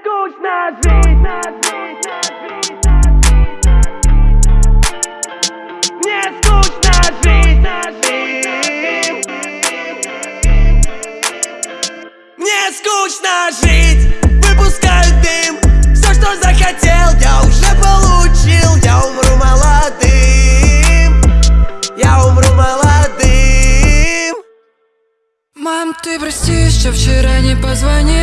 скучно жить. Мне скучно жить. Мне скучно жить. Выпускаю дым. Все, что захотел, я уже получил. Я умру молодым. Я умру молодым. Мам, ты прости, что вчера не позвонил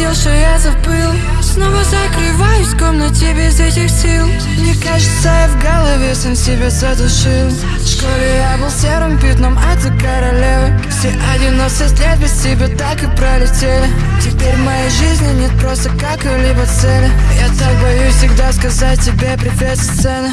дел, что я забыл. Снова закрываюсь в комнате без этих сил. Мне кажется, я в голове сам себя задушил. В школе я был серым пятном, а ты королевой Все 11 лет без тебя так и пролетели. Теперь в моей жизни нет просто какой-либо цели. Я так боюсь всегда сказать тебе привет со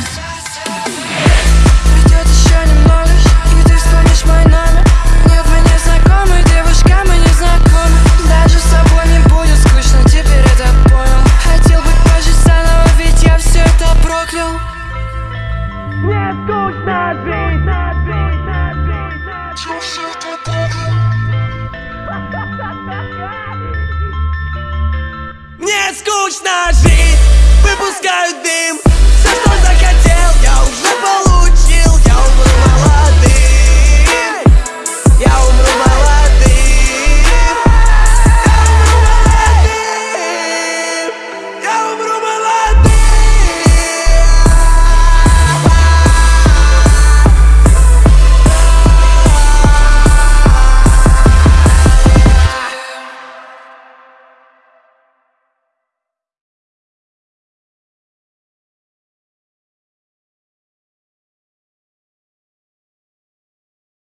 Мне скучно жить Выпускаю дым